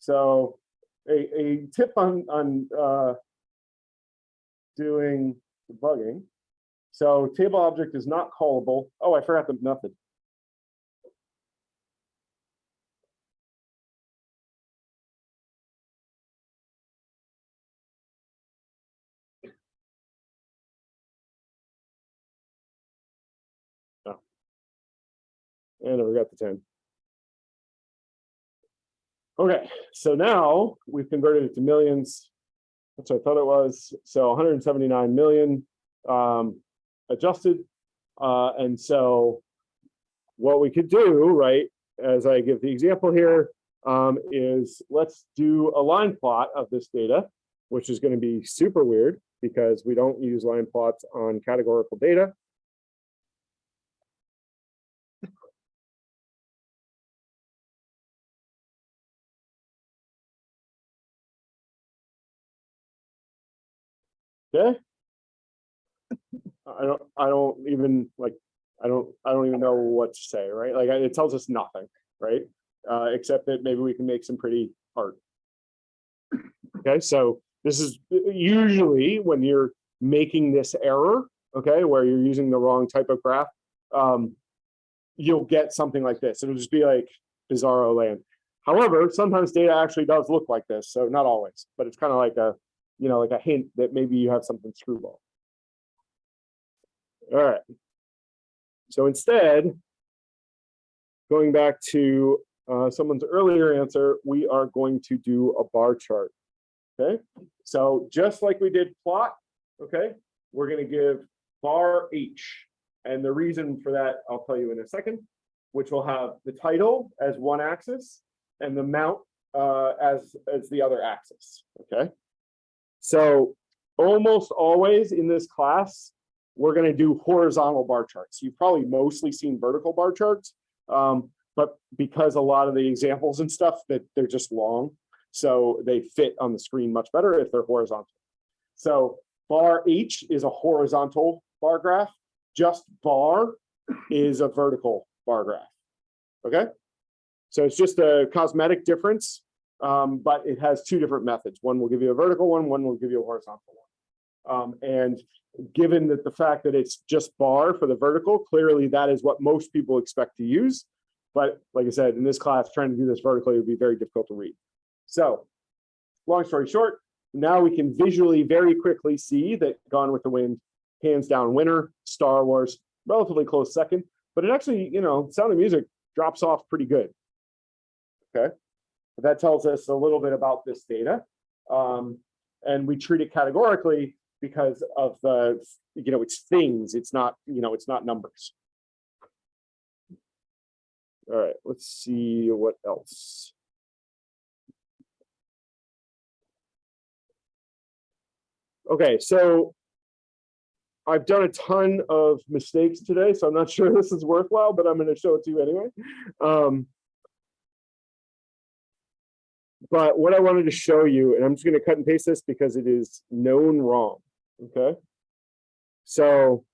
So a, a tip on, on, uh, doing debugging. So table object is not callable. Oh, I forgot the method. I never got the ten. Okay, so now we've converted it to millions. That's what I thought it was. So 179 million um, adjusted. Uh, and so what we could do, right, as I give the example here, um, is let's do a line plot of this data, which is going to be super weird because we don't use line plots on categorical data. Okay. I don't, I don't even like, I don't, I don't even know what to say, right? Like, it tells us nothing, right? Uh, except that maybe we can make some pretty art. Okay, so this is usually when you're making this error, okay, where you're using the wrong type of graph, um, you'll get something like this. It'll just be like bizarro land. However, sometimes data actually does look like this, so not always, but it's kind of like a you know, like a hint that maybe you have something screwball. All right. So instead, going back to uh, someone's earlier answer, we are going to do a bar chart. Okay, so just like we did plot, okay, we're going to give bar H. And the reason for that, I'll tell you in a second, which will have the title as one axis and the mount uh, as, as the other axis. Okay. So almost always in this class, we're going to do horizontal bar charts. You've probably mostly seen vertical bar charts, um, but because a lot of the examples and stuff that they're just long, so they fit on the screen much better if they're horizontal. So bar H is a horizontal bar graph. Just bar is a vertical bar graph. Okay? So it's just a cosmetic difference, um, but it has two different methods. One will give you a vertical one, one will give you a horizontal one. Um, and given that the fact that it's just bar for the vertical, clearly that is what most people expect to use. But like I said, in this class, trying to do this vertically would be very difficult to read. So long story short, now we can visually very quickly see that Gone with the Wind, hands down winner, Star Wars, relatively close second, but it actually, you know, Sound of Music drops off pretty good. Okay, that tells us a little bit about this data. Um, and we treat it categorically because of the, you know, it's things, it's not, you know, it's not numbers. All right, let's see what else. Okay, so I've done a ton of mistakes today, so I'm not sure this is worthwhile, but I'm going to show it to you anyway. Um, but what I wanted to show you, and I'm just going to cut and paste this because it is known wrong. Okay. So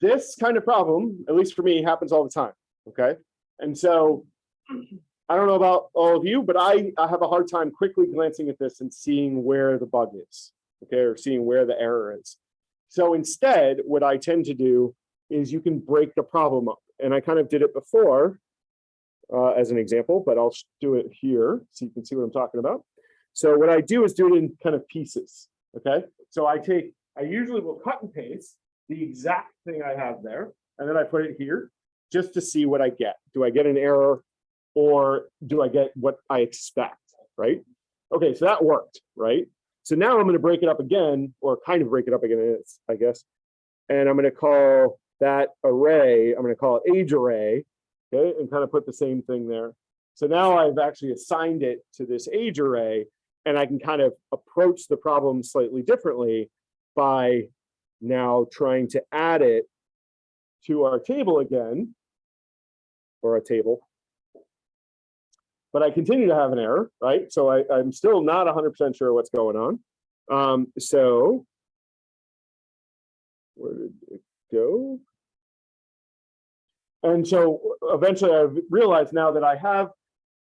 this kind of problem, at least for me, happens all the time. Okay. And so I don't know about all of you, but I, I have a hard time quickly glancing at this and seeing where the bug is. Okay. Or seeing where the error is. So instead, what I tend to do is you can break the problem up. And I kind of did it before uh, as an example, but I'll do it here so you can see what I'm talking about. So what I do is do it in kind of pieces, okay? So I take, I usually will cut and paste the exact thing I have there, and then I put it here just to see what I get. Do I get an error or do I get what I expect, right? Okay, so that worked, right? So now I'm gonna break it up again, or kind of break it up again, I guess. And I'm gonna call that array, I'm gonna call it age array, okay, and kind of put the same thing there. So now I've actually assigned it to this age array, and I can kind of approach the problem slightly differently by now trying to add it to our table again, or a table. But I continue to have an error, right? So I, I'm still not 100% sure what's going on. Um, so where did it go? And so eventually I realized now that I have,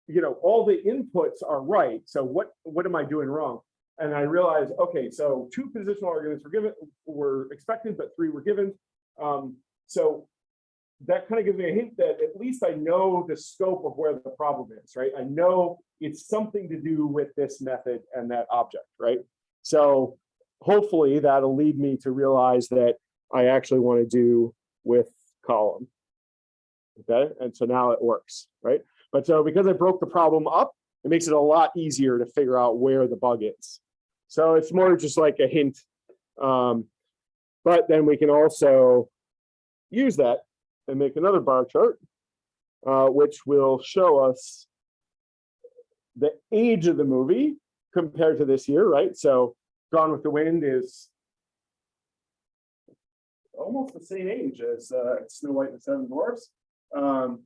you know, all the inputs are right. So what, what am I doing wrong? And I realized, okay, so two positional arguments were given, were expected, but three were given. Um, so that kind of gives me a hint that at least I know the scope of where the problem is, right? I know it's something to do with this method and that object, right? So hopefully that'll lead me to realize that I actually want to do with column. Okay, and so now it works, right? But so because I broke the problem up, it makes it a lot easier to figure out where the bug is. So it's more just like a hint. Um, but then we can also use that and make another bar chart, uh, which will show us the age of the movie compared to this year, right? So Gone with the Wind is almost the same age as uh, Snow White and the Seven Dwarfs. Um,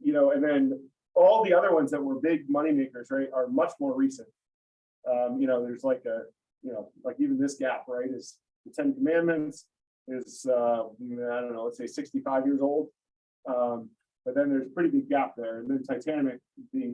you know, and then all the other ones that were big money makers, right, are much more recent. Um, you know, there's like a, you know, like even this gap, right, is the Ten Commandments is, uh, I don't know, let's say 65 years old. Um, but then there's a pretty big gap there. And then Titanic being